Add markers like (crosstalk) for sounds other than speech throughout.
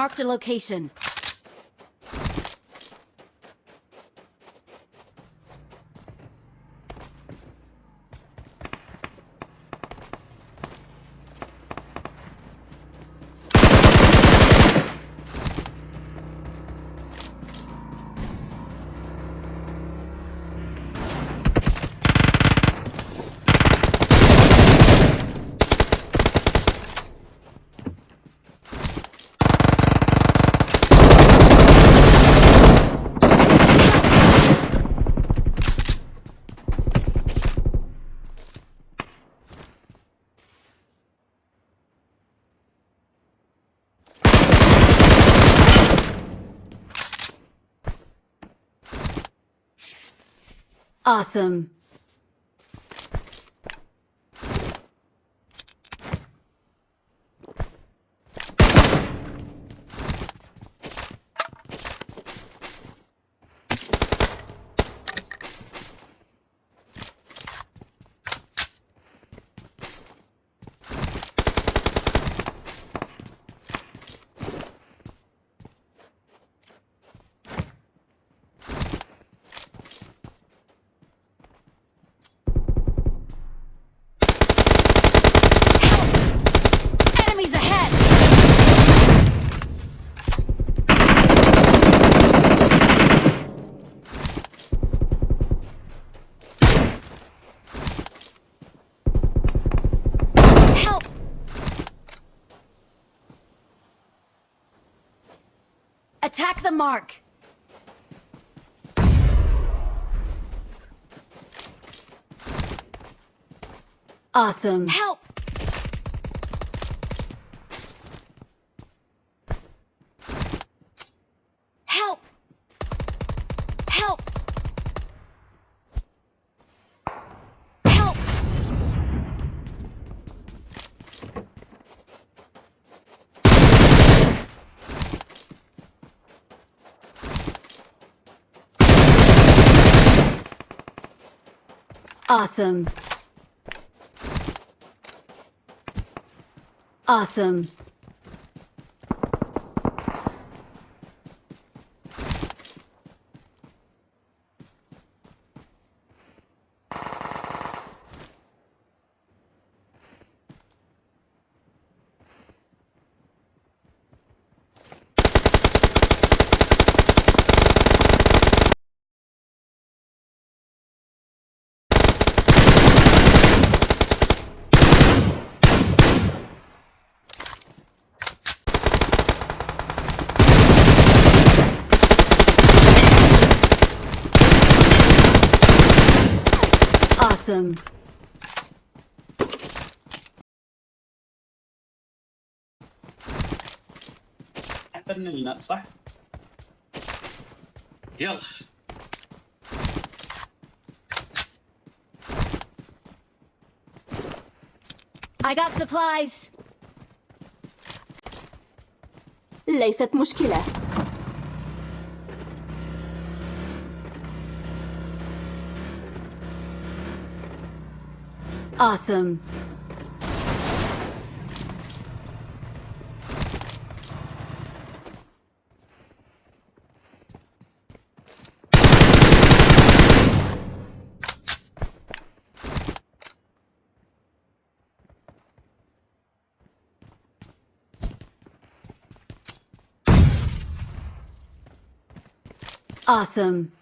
Marked a location. Awesome. Attack the mark! Awesome. Help! Help! Help! Help! Awesome. Awesome. Awesome. احترنا لنا صح؟ يلا I got supplies. ليست مشكلة Awesome. Awesome.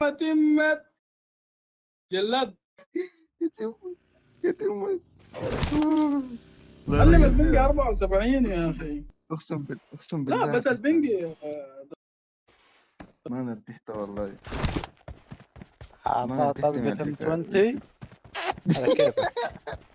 تمت جلاد. يتم علم البنج 74 يا أخي. أقسم بالله أقسم بالله لا بس البنج آه، ما أنا ارتحت والله. من طلقة ام الحكاية. 20 على كيفك. (laughs)